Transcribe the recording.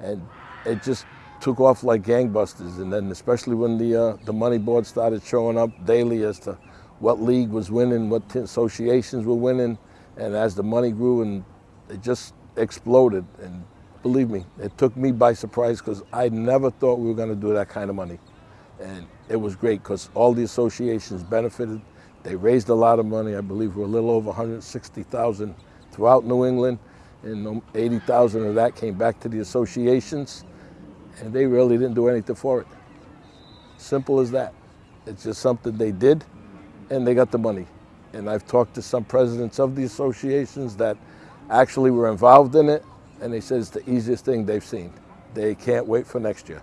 And it just took off like gangbusters. And then especially when the, uh, the money board started showing up daily as to what league was winning, what associations were winning. And as the money grew and it just exploded. And believe me, it took me by surprise because I never thought we were going to do that kind of money. And it was great because all the associations benefited. They raised a lot of money. I believe we're a little over 160,000 throughout New England, and 80,000 of that came back to the associations, and they really didn't do anything for it. Simple as that. It's just something they did, and they got the money. And I've talked to some presidents of the associations that actually were involved in it, and they said it's the easiest thing they've seen. They can't wait for next year.